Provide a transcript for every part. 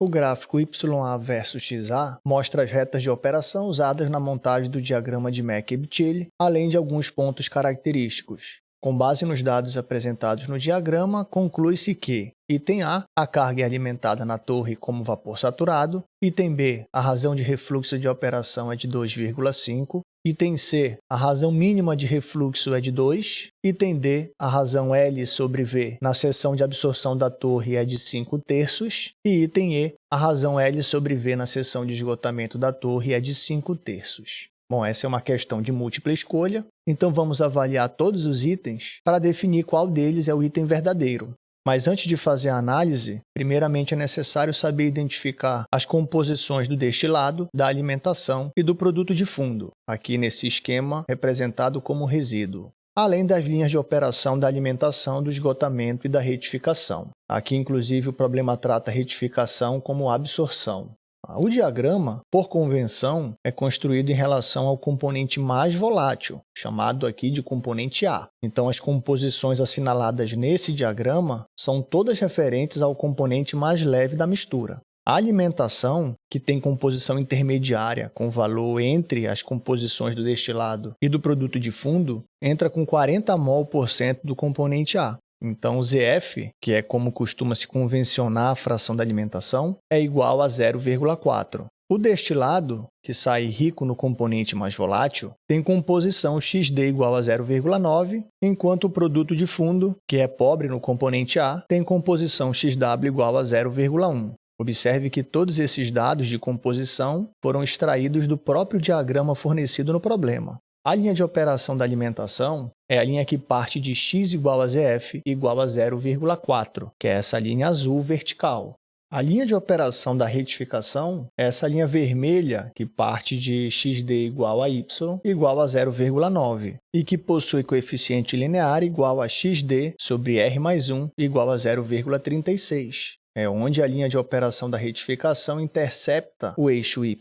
O gráfico YA versus XA mostra as retas de operação usadas na montagem do diagrama de Mac-Ebtile, além de alguns pontos característicos. Com base nos dados apresentados no diagrama, conclui-se que Item A, a carga é alimentada na torre como vapor saturado. Item B, a razão de refluxo de operação é de 2,5. Item C, a razão mínima de refluxo é de 2. Item D, a razão L sobre V na seção de absorção da torre é de 5 terços. E item E, a razão L sobre V na seção de esgotamento da torre é de 5 terços. Bom, essa é uma questão de múltipla escolha, então vamos avaliar todos os itens para definir qual deles é o item verdadeiro. Mas antes de fazer a análise, primeiramente é necessário saber identificar as composições do destilado, da alimentação e do produto de fundo, aqui nesse esquema representado como resíduo além das linhas de operação da alimentação, do esgotamento e da retificação. Aqui, inclusive, o problema trata retificação como absorção. O diagrama, por convenção, é construído em relação ao componente mais volátil, chamado aqui de componente A. Então, as composições assinaladas nesse diagrama são todas referentes ao componente mais leve da mistura. A alimentação, que tem composição intermediária com valor entre as composições do destilado e do produto de fundo, entra com 40 mol por cento do componente A. Então, o ZF, que é como costuma se convencionar a fração da alimentação, é igual a 0,4. O destilado, que sai rico no componente mais volátil, tem composição XD igual a 0,9, enquanto o produto de fundo, que é pobre no componente A, tem composição XW igual a 0,1. Observe que todos esses dados de composição foram extraídos do próprio diagrama fornecido no problema. A linha de operação da alimentação é a linha que parte de x igual a zf igual a 0,4, que é essa linha azul vertical. A linha de operação da retificação é essa linha vermelha que parte de xd igual a y igual a 0,9 e que possui coeficiente linear igual a xd sobre r mais 1 igual a 0,36. É onde a linha de operação da retificação intercepta o eixo y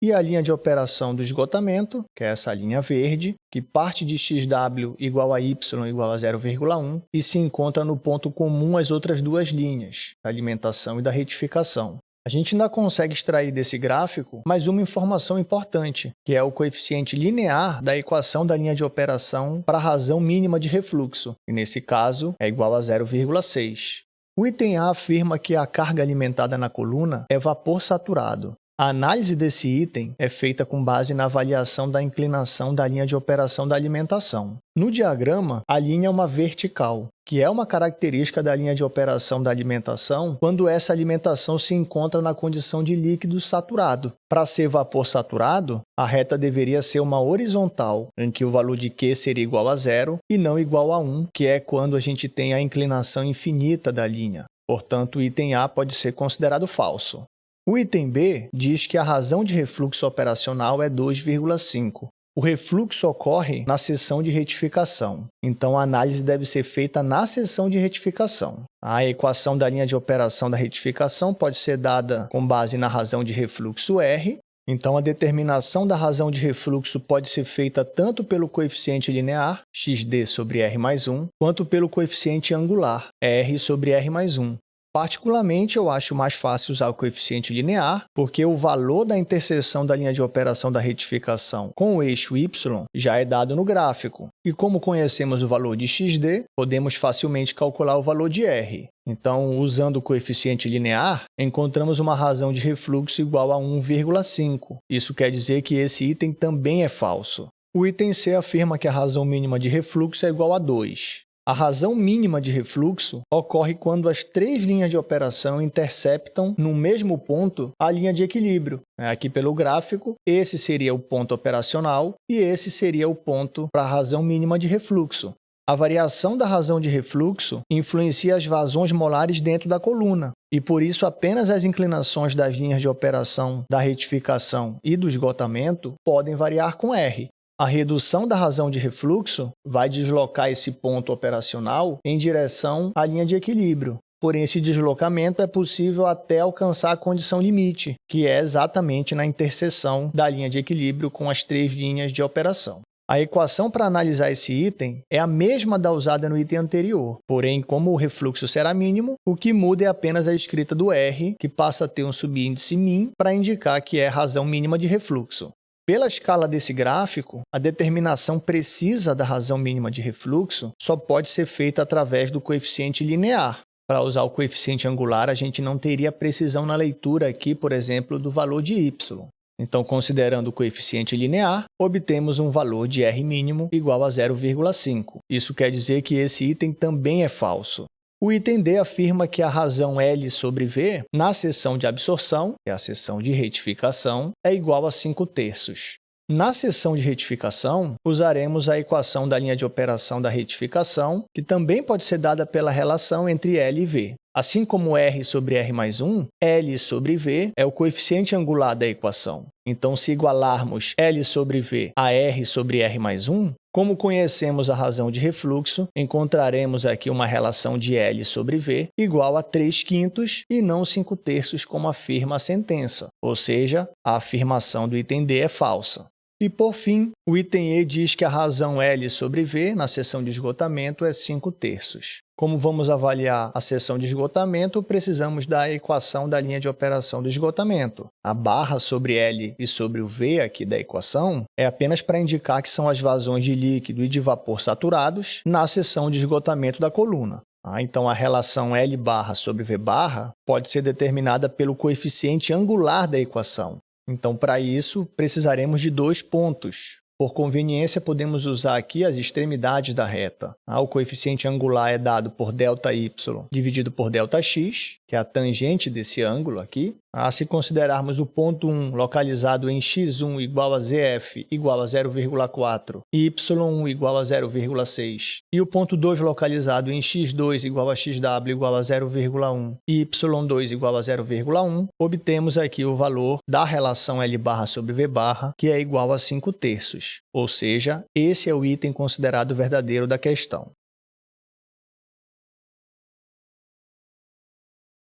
e a linha de operação do esgotamento, que é essa linha verde, que parte de xw igual a y igual a 0,1 e se encontra no ponto comum às outras duas linhas, da alimentação e da retificação. A gente ainda consegue extrair desse gráfico mais uma informação importante, que é o coeficiente linear da equação da linha de operação para a razão mínima de refluxo, e nesse caso é igual a 0,6. O item A afirma que a carga alimentada na coluna é vapor saturado, a análise desse item é feita com base na avaliação da inclinação da linha de operação da alimentação. No diagrama, a linha é uma vertical, que é uma característica da linha de operação da alimentação quando essa alimentação se encontra na condição de líquido saturado. Para ser vapor saturado, a reta deveria ser uma horizontal, em que o valor de Q seria igual a zero e não igual a 1, que é quando a gente tem a inclinação infinita da linha. Portanto, o item A pode ser considerado falso. O item B diz que a razão de refluxo operacional é 2,5. O refluxo ocorre na seção de retificação, então a análise deve ser feita na seção de retificação. A equação da linha de operação da retificação pode ser dada com base na razão de refluxo R, então a determinação da razão de refluxo pode ser feita tanto pelo coeficiente linear, xd sobre r mais 1, quanto pelo coeficiente angular, r sobre r mais 1. Particularmente, eu acho mais fácil usar o coeficiente linear, porque o valor da interseção da linha de operação da retificação com o eixo y já é dado no gráfico. E como conhecemos o valor de xd, podemos facilmente calcular o valor de r. Então, usando o coeficiente linear, encontramos uma razão de refluxo igual a 1,5. Isso quer dizer que esse item também é falso. O item C afirma que a razão mínima de refluxo é igual a 2. A razão mínima de refluxo ocorre quando as três linhas de operação interceptam no mesmo ponto a linha de equilíbrio. Aqui pelo gráfico, esse seria o ponto operacional e esse seria o ponto para a razão mínima de refluxo. A variação da razão de refluxo influencia as vazões molares dentro da coluna, e por isso apenas as inclinações das linhas de operação da retificação e do esgotamento podem variar com R. A redução da razão de refluxo vai deslocar esse ponto operacional em direção à linha de equilíbrio. Porém, esse deslocamento é possível até alcançar a condição limite, que é exatamente na interseção da linha de equilíbrio com as três linhas de operação. A equação para analisar esse item é a mesma da usada no item anterior, porém, como o refluxo será mínimo, o que muda é apenas a escrita do R, que passa a ter um subíndice min para indicar que é razão mínima de refluxo. Pela escala desse gráfico, a determinação precisa da razão mínima de refluxo só pode ser feita através do coeficiente linear. Para usar o coeficiente angular, a gente não teria precisão na leitura aqui, por exemplo, do valor de y. Então, considerando o coeficiente linear, obtemos um valor de R mínimo igual a 0,5. Isso quer dizer que esse item também é falso. O item D afirma que a razão L sobre V, na seção de absorção, que é a seção de retificação, é igual a 5 terços. Na seção de retificação, usaremos a equação da linha de operação da retificação, que também pode ser dada pela relação entre L e V. Assim como R sobre R mais 1, L sobre V é o coeficiente angular da equação. Então, se igualarmos L sobre V a R sobre R mais 1, como conhecemos a razão de refluxo, encontraremos aqui uma relação de L sobre V igual a 3 quintos e não 5 terços, como afirma a sentença, ou seja, a afirmação do item D é falsa. E, por fim, o item E diz que a razão L sobre V na seção de esgotamento é 5 terços. Como vamos avaliar a seção de esgotamento, precisamos da equação da linha de operação do esgotamento. A barra sobre L e sobre o V aqui da equação é apenas para indicar que são as vazões de líquido e de vapor saturados na seção de esgotamento da coluna. Ah, então, a relação L barra sobre V barra pode ser determinada pelo coeficiente angular da equação, então, para isso, precisaremos de dois pontos. Por conveniência, podemos usar aqui as extremidades da reta. Ah, o coeficiente angular é dado por ΔY dividido por ΔX, que é a tangente desse ângulo aqui. Ah, se considerarmos o ponto 1 localizado em x1 igual a zf igual a 0,4 e y1 igual a 0,6 e o ponto 2 localizado em x2 igual a xw igual a 0,1 e y2 igual a 0,1, obtemos aqui o valor da relação L barra sobre V barra, que é igual a 5 terços. Ou seja, esse é o item considerado verdadeiro da questão.